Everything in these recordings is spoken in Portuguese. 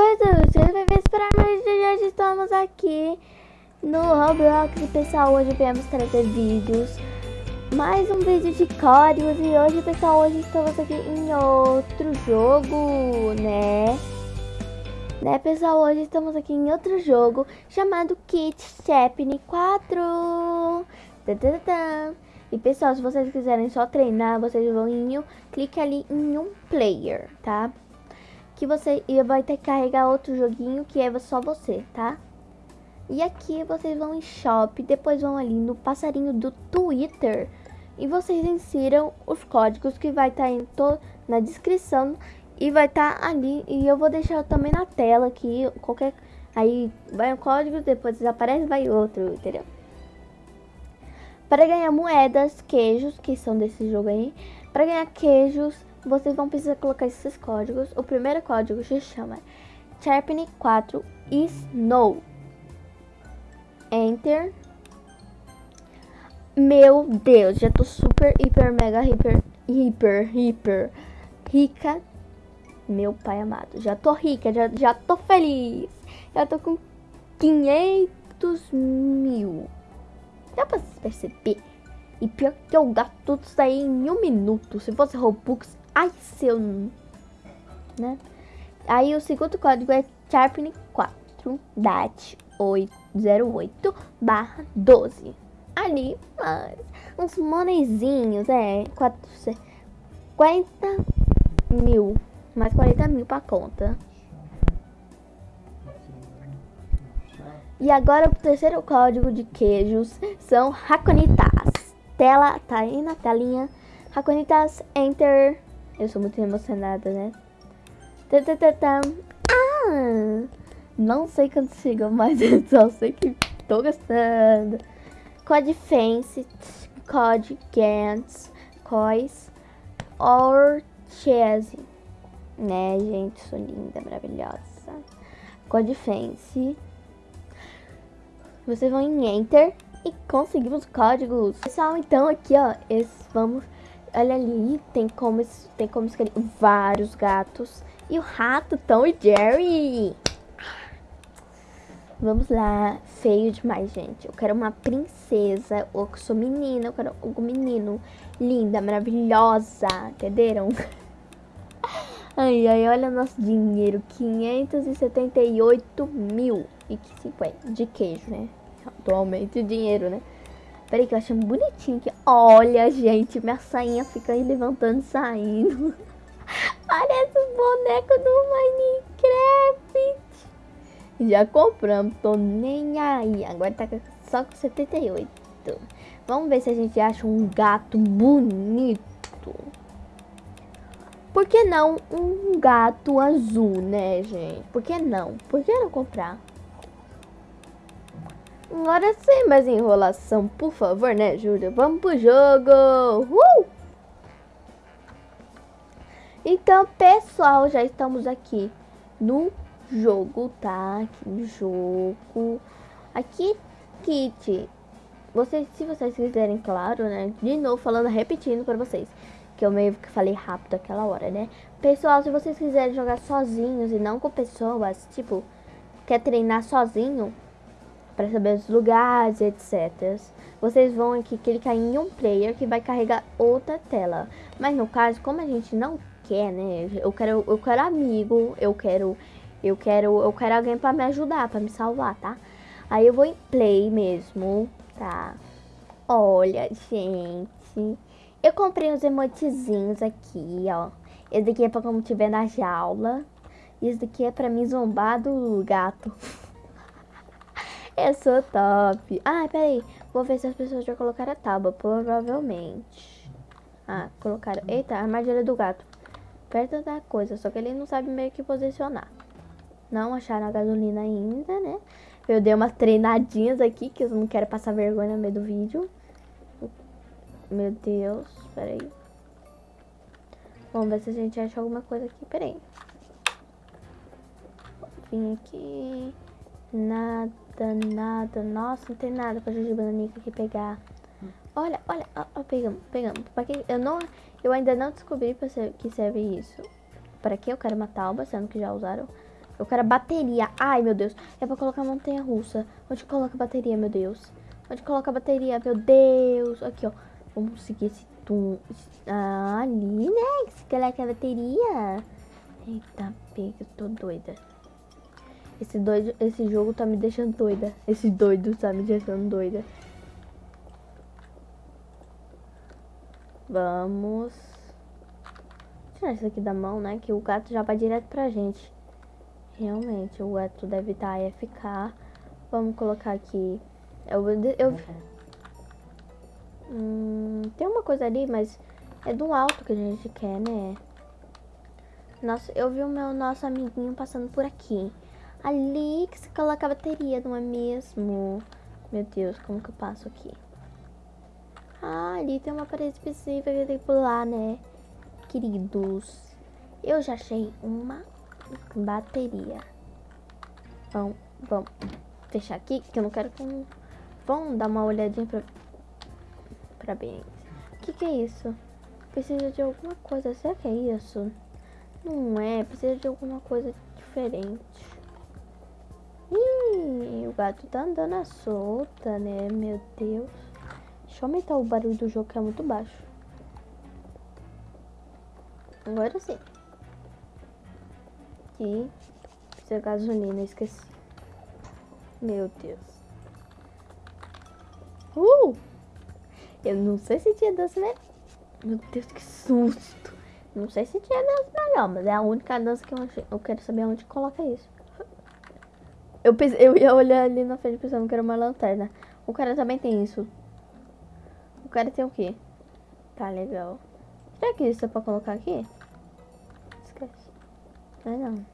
Foi tudo, vocês devem esperar, mas já estamos aqui no Roblox. Pessoal, hoje viemos trazer vídeos, mais um vídeo de códigos. E hoje, pessoal, hoje estamos aqui em outro jogo, né? Né, pessoal, hoje estamos aqui em outro jogo chamado Kit Chapney 4. E pessoal, se vocês quiserem só treinar, vocês vão em clique ali em um player, tá? Que você vai ter que carregar outro joguinho que é só você, tá? E aqui vocês vão em shop, depois vão ali no passarinho do Twitter e vocês insiram os códigos que vai estar tá na descrição e vai estar tá ali e eu vou deixar também na tela aqui qualquer aí vai um código depois desaparece vai outro, entendeu? Para ganhar moedas, queijos que são desse jogo aí, para ganhar queijos vocês vão precisar colocar esses códigos. O primeiro código se chama Sharpening 4 Snow. Enter. Meu Deus, já tô super, hiper, mega, hiper, hiper, hiper rica. Meu pai amado, já tô rica, já, já tô feliz. Já tô com 500 mil. Dá pra perceber? E pior que eu gasto tudo isso aí em um minuto. Se fosse Robux, Ai, seu... Né? Aí o segundo código é Sharpne 4 DAT 08 barra 12. Ali, mais uns monezinhos, é, 40 mil, mais 40 mil pra conta. E agora o terceiro código de queijos são Raconitas. Tela, tá aí na telinha. Raconitas, Enter eu sou muito emocionada, né? Ah! Não sei quando chegou, mas eu só sei que tô gostando. Code Fence, Code Gantz, Cois, Orchese. Né, gente? Sou linda, maravilhosa. Code Fence. Vocês vão em Enter e conseguimos códigos. Pessoal, então aqui, ó, esses, vamos Olha ali, tem como, tem como escolher vários gatos. E o rato, Tom e Jerry. Vamos lá. Feio demais, gente. Eu quero uma princesa. Ou que sou menina. Eu quero um menino. Linda, maravilhosa. Entenderam? Ai, ai, olha nosso dinheiro. 578 mil e 50 de queijo, né? Atualmente dinheiro, né? Peraí que eu achei bonitinho aqui. Olha, gente, minha sainha fica aí levantando e saindo. Parece o boneco do Minecraft. Já compramos, tô nem aí. Agora tá só com 78. Vamos ver se a gente acha um gato bonito. Por que não um gato azul, né, gente? Por que não? Por que não comprar? Agora sem mais enrolação, por favor, né, Júlia? Vamos pro jogo! Uh! Então, pessoal, já estamos aqui no jogo, tá? Aqui no jogo. Aqui, kit. Vocês, se vocês quiserem, claro, né? De novo, falando, repetindo para vocês. Que eu meio que falei rápido aquela hora, né? Pessoal, se vocês quiserem jogar sozinhos e não com pessoas, tipo, quer treinar sozinho, para saber os lugares, etc. Vocês vão aqui clicar em um player que vai carregar outra tela. Mas no caso, como a gente não quer, né? Eu quero, eu quero amigo, eu quero, eu quero, eu quero alguém para me ajudar, para me salvar, tá? Aí eu vou em play mesmo, tá? Olha, gente, eu comprei uns emotezinhos aqui, ó. Esse daqui é para como tiver na jaula. E esse daqui é para me zombar do gato. Eu sou top. Ah, peraí. Vou ver se as pessoas já colocaram a tábua. Provavelmente. Ah, colocaram. Eita, a armadilha do gato. Perto da coisa. Só que ele não sabe meio que posicionar. Não acharam a gasolina ainda, né? Eu dei umas treinadinhas aqui. Que eu não quero passar vergonha no meio do vídeo. Meu Deus. Peraí. Vamos ver se a gente acha alguma coisa aqui. Peraí. Vim aqui. Nada nada. Nossa, não tem nada pra Juju Bananica aqui pegar. Olha, olha, ó, ó, pegamos, pegamos. Pra que, eu, não, eu ainda não descobri pra ser, que serve isso. Para que eu quero uma tauba, sendo que já usaram. Eu quero bateria. Ai, meu Deus. É pra colocar montanha russa. Onde coloca a bateria, meu Deus? Onde coloca a bateria, meu Deus? Aqui, ó. Vamos seguir esse tum. Ah, ali, né? Que coloca a bateria. Eita, pega, eu tô doida. Esse, doido, esse jogo tá me deixando doida. Esse doido tá me deixando doida. Vamos tirar isso aqui da mão, né? Que o gato já vai direto pra gente. Realmente, o gato deve estar tá ficar. Vamos colocar aqui. Eu, eu, hum, tem uma coisa ali, mas é do alto que a gente quer, né? Nossa, eu vi o meu nosso amiguinho passando por aqui. Ali que se coloca a bateria, não é mesmo? Meu Deus, como que eu passo aqui? Ah, ali tem uma parede específica que eu tenho que pular, né? Queridos, eu já achei uma bateria. Vamos, vamos fechar aqui, que eu não quero que... Vamos dar uma olhadinha pra... Pra bem. O que que é isso? Precisa de alguma coisa. Será que é isso? Não é. Precisa de alguma coisa diferente. Gato tá andando à solta, né? Meu Deus. Deixa eu aumentar o barulho do jogo que é muito baixo. Agora sim. Aqui. Precisa gasolina, esqueci. Meu Deus. Uh! Eu não sei se tinha dança melhor. Meu Deus, que susto. Não sei se tinha dança melhor, mas é a única dança que eu. Eu quero saber onde coloca isso. Eu, pensei, eu ia olhar ali na frente pensando que era uma lanterna. O cara também tem isso. O cara tem o quê? Tá legal. Será que isso é pra colocar aqui? Esquece. Não é não.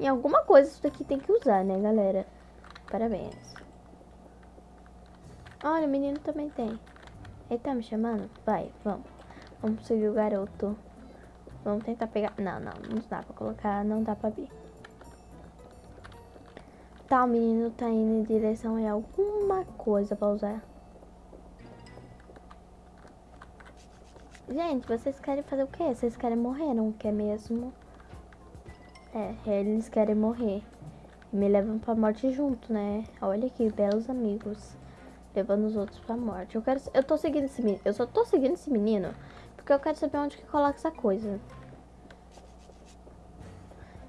Em alguma coisa isso daqui tem que usar, né, galera? Parabéns. Olha, o menino também tem. Ele tá me chamando? Vai, vamos. Vamos seguir o garoto. Vamos tentar pegar... Não, não, não dá pra colocar, não dá pra ver. Tá, o menino tá indo em direção a alguma coisa pra usar. Gente, vocês querem fazer o quê? Vocês querem morrer, não quer mesmo? É, eles querem morrer. Me levam pra morte junto, né? Olha que belos amigos. Levando os outros pra morte. Eu quero... Eu tô seguindo esse menino. Eu só tô seguindo esse menino porque eu quero saber onde que coloca essa coisa.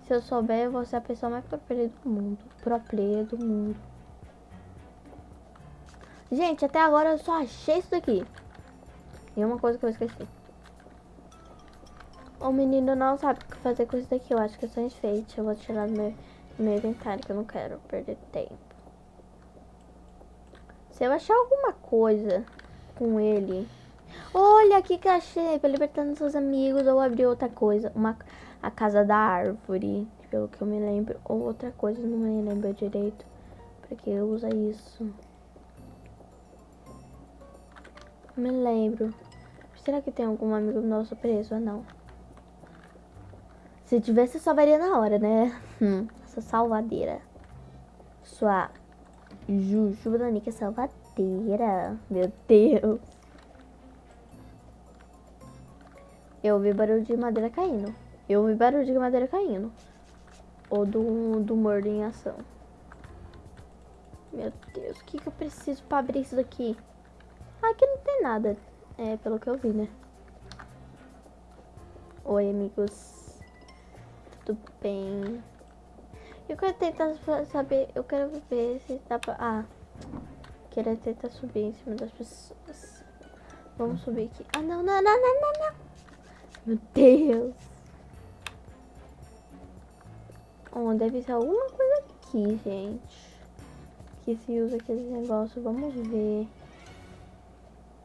Se eu souber, eu vou ser a pessoa mais pro player do mundo. Pro player do mundo. Gente, até agora eu só achei isso daqui. E uma coisa que eu esqueci. O menino não sabe o que fazer com isso daqui. Eu acho que é só enfeite. Eu vou tirar do meu, do meu inventário, que eu não quero perder tempo. Se eu achar alguma coisa com ele... Olha aqui que achei. Pra libertando seus amigos ou abrir outra coisa. Uma a casa da árvore, pelo que eu me lembro. Ou outra coisa, não me lembro direito. Pra que usa isso? Me lembro. Será que tem algum amigo nosso preso ou não? Se tivesse, salvaria na hora, né? Hum, essa salvadeira. Sua Jujuba da Nica salvadeira. Meu Deus. Eu ouvi barulho de madeira caindo. Eu ouvi barulho de madeira caindo. Ou do, do mordo em ação. Meu Deus, o que, que eu preciso pra abrir isso daqui? Aqui não tem nada. É, pelo que eu vi, né? Oi, amigos. Tudo bem? Eu quero tentar saber... Eu quero ver se dá pra... Ah. Quero tentar subir em cima das pessoas. Vamos subir aqui. Ah, não, não, não, não, não, não. Meu Deus. Oh, deve ser alguma coisa aqui, gente. Que se usa aquele negócio. Vamos ver.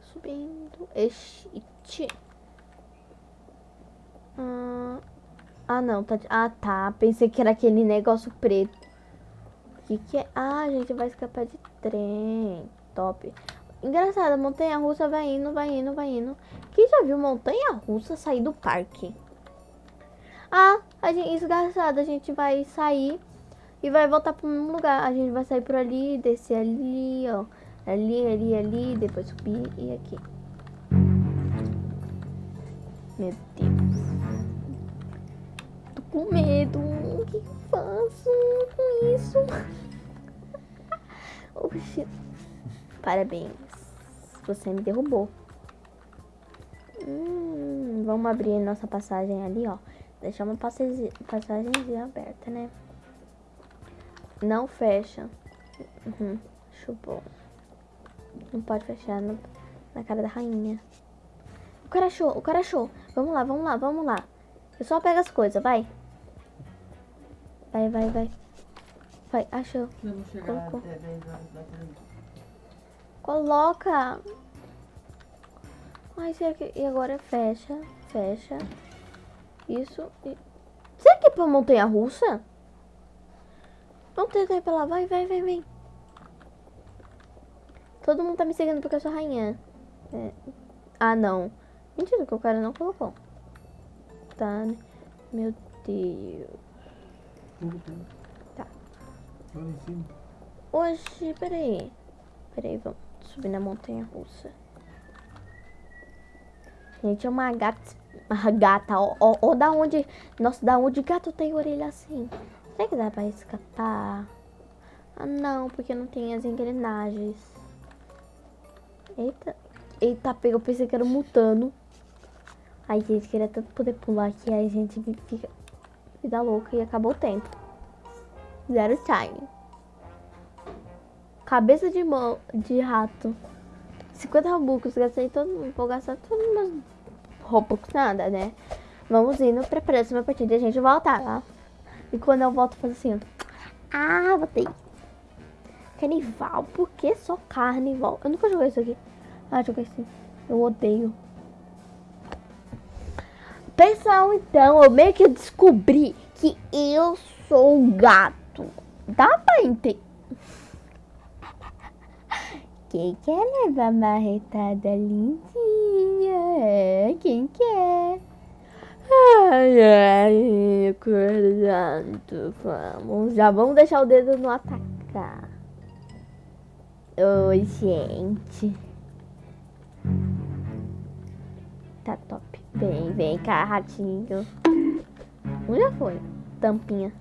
Subindo. Este. Ah, ah, não. Tá... Ah, tá. Pensei que era aquele negócio preto. O que, que é? Ah, a gente vai escapar de trem. Top. Engraçado, montanha russa vai indo, vai indo, vai indo. Quem já viu montanha russa sair do parque? Ah, a gente, engraçado, a gente vai sair e vai voltar para um lugar. A gente vai sair por ali, descer ali, ó. Ali, ali, ali, depois subir e aqui. Meu Deus. com medo. O que eu faço com isso? Oxi. Parabéns. Você me derrubou. Hum, vamos abrir nossa passagem ali, ó. Deixar uma passagem, passagemzinha aberta, né? Não fecha. Uhum, chupou. Não pode fechar no, na cara da rainha. O cara achou, o cara achou. Vamos lá, vamos lá, vamos lá. Eu só pego as coisas, vai. Vai, vai, vai. Vai, achou. Colocou. até 10 horas da tarde. Coloca. Ai, será que... E agora fecha, fecha. Isso e... Será que é pra montanha russa? Vamos tentar ir pra lá. Vai, vai, vai, vem. Todo mundo tá me seguindo porque eu sou rainha. É. Ah, não. Mentira, que o cara não colocou. Tá, né? Meu Deus. Tá. Olha. Oxi, peraí. Peraí, vamos subir na montanha russa. Gente, é uma gata. Uma gata, ó, ó, da onde. Nossa, da onde gato tem orelha assim? Será que dá pra escapar? Ah, não, porque não tem as engrenagens. Eita. Eita, pega, eu pensei que era um mutano. Ai, gente, queria tanto poder pular aí a gente fica. Vida louca e acabou o tempo. Zero time. Cabeça de mão de rato. 50 robux, gastei todo. Vou gastar todos os meus robux, nada, né? Vamos indo pra próxima partida e a gente volta, tá? E quando eu volto, eu faço assim. Ah, voltei. Carnival, por que só carnival? Eu nunca joguei isso aqui. Ah, joguei sim. Eu odeio. Pessoal, então, eu meio que descobri que eu sou um gato. Dá pra entender? Quem quer levar marretada lindinha? Quem quer? Ai, ai, acordando. Vamos, já vamos deixar o dedo no atacar. Oi, gente. Tá top. Vem, vem cá, ratinho. Um já foi. Tampinha.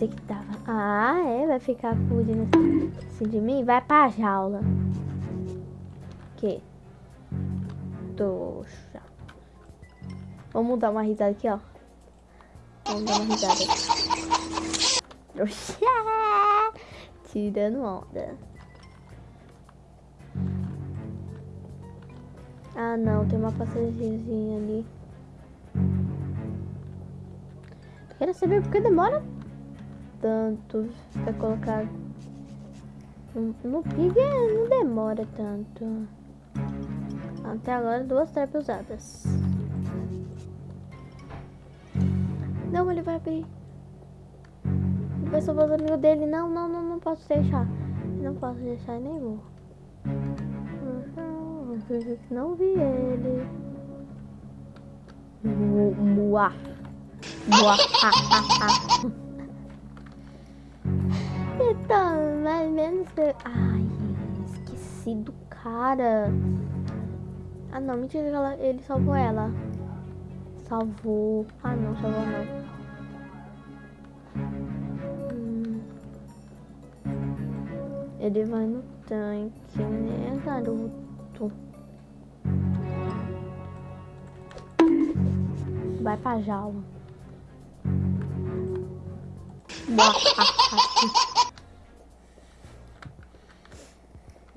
Pensei que tava. Ah, é? Vai ficar fugindo assim, de mim? Vai pra jaula. Que? Trouxa. Vamos dar uma risada aqui, ó. Vamos dar uma risada. Trouxa. Tirando onda. Ah, não. Tem uma passagemzinha ali. Quero saber por que demora tanto pra colocar. No, Pig é, não demora tanto. Até agora duas traps usadas. Não, ele vai abrir. Vai salvar os amigos dele. Não, não, não, não posso deixar. Não posso deixar nem vou. Não vi ele. Mu- Muá. Então, mais menos. Ai, esqueci do cara. Ah, não, mentira que ela, ele salvou ela. Salvou. Ah, não, salvou não. Hum. Ele vai no tanque, né, garoto? Vai pra jaula.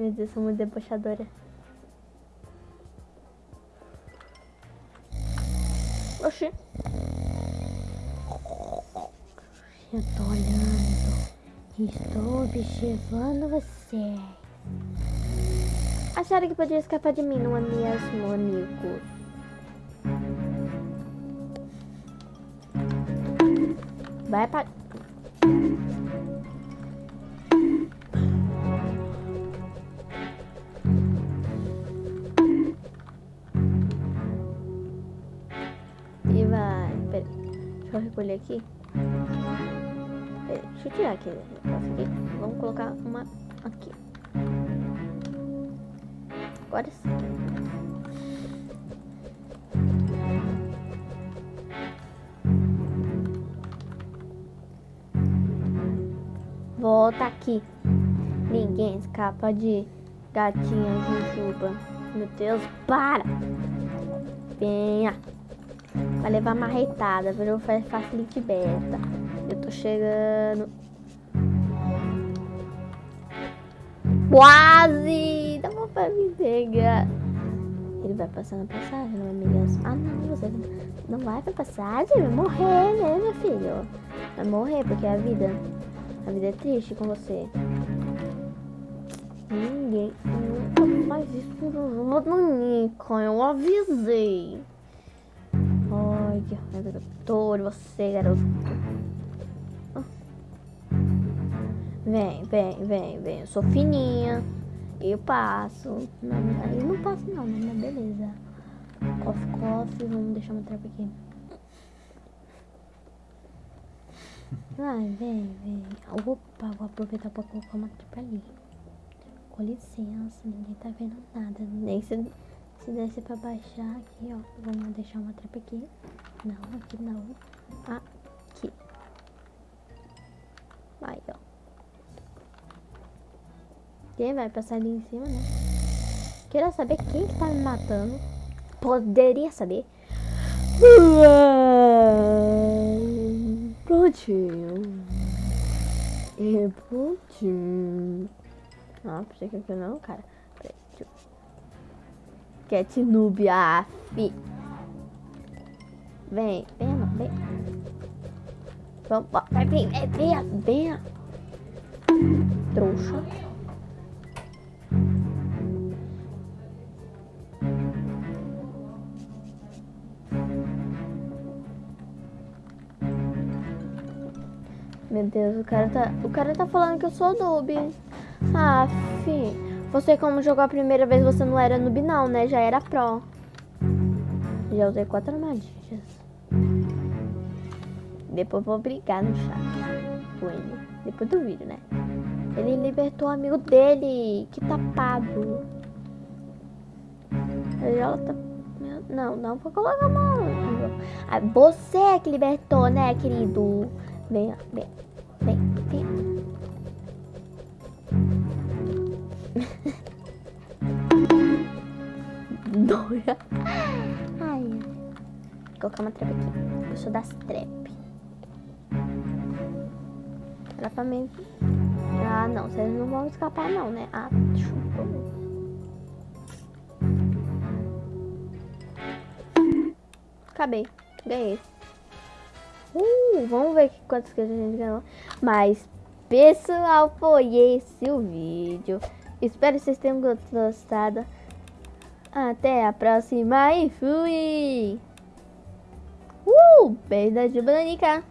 Meu Deus, sou muito debochadora. Oxi. Eu tô olhando. Estou observando você. Acharam que podia escapar de mim, não é mesmo, amigos? Vai pra... Vou recolher aqui. É, deixa eu tirar aqui né? aqui. Vamos colocar uma aqui. Agora sim. Volta aqui. Ninguém escapa de gatinha Jujuba. Meu Deus, para! Venha! Vai levar marretada, virou facilite beta. Eu tô chegando. Quase! Dá pra me pegar. Ele vai passar na passagem, não é mesmo? Ah, não, você não vai pra passagem? Vai morrer, né, meu filho? Vai morrer, porque a vida, a vida é triste com você. Ninguém nunca faz isso Nico, eu avisei. Olha, doutor, você, garoto. Vem, vem, vem, vem. Eu sou fininha. Eu passo. Não, eu não passo não, mas beleza. Coffee, coffee. Vamos deixar uma trapa aqui. Vai, vem, vem. Opa, vou aproveitar pra colocar uma trapa ali. Com licença, ninguém tá vendo nada. Nem se, se desse pra baixar aqui, ó. Vamos deixar uma trapa aqui. Não, aqui não. Aqui. Aí, ó. Quem vai passar ali em cima, né? Quero saber quem que tá me matando. Poderia saber. Prontinho. E prontinho. Ah, pensei que aqui não, cara. Cat noob, af. Vem, vem, vem. Vamos, vai, vem, vem, vem, vem. Trouxa. Meu Deus, o cara tá. O cara tá falando que eu sou noob. Ah, fi. Você como jogou a primeira vez, você não era noob não, né? Já era pro. Já usei quatro armadilhas. Depois vou brigar no chat com ele. Depois do vídeo, né? Ele libertou o amigo dele. Que tapado. Ela tá... Não, não vou colocar a mão. Ah, você é que libertou, né, querido? Vem, vem, vem, vem. Dora. Ai. Vou colocar uma trap aqui. Eu sou das trap. Mim. Ah, não. Vocês não vão escapar, não, né? Ah, chupa. Acabei. Ganhei. Uh, vamos ver quantas que a gente ganhou. Mas, pessoal, foi esse o vídeo. Espero que vocês tenham gostado. Até a próxima e fui! Uh, beijo da Jubanica.